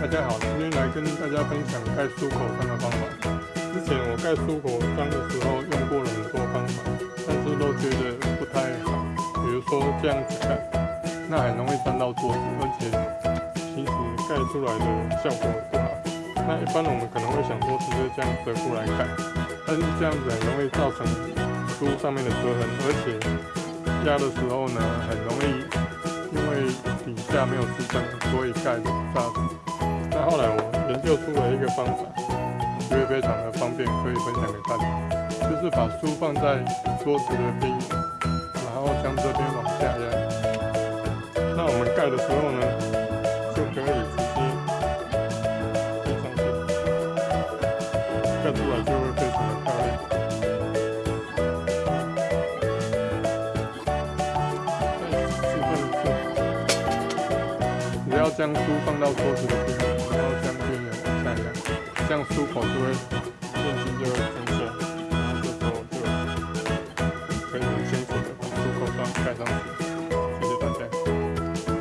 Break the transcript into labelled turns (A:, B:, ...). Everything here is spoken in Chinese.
A: 大家好，今天来跟大家分享盖书口章的方法。之前我盖书口章的时候用过了很多方法，但是都觉得不太好。比如说这样子盖，那很容易粘到桌子，而且其实盖出来的效果不好。那一般我们可能会想说直接这样折过来盖，但是这样子很容易造成书上面的折痕，而且压的时候呢，很容易下没有支撑，所以盖不扎实。那后来我研究出了一个方法，觉得非常的方便，可以分享给大家，就是把书放在桌子的边缘，然后将这边往下压。那我们盖的时候呢，就可以直接贴上去，盖出来就要将书放到桌子的边缘，然后将边缘往下压，这样书口就会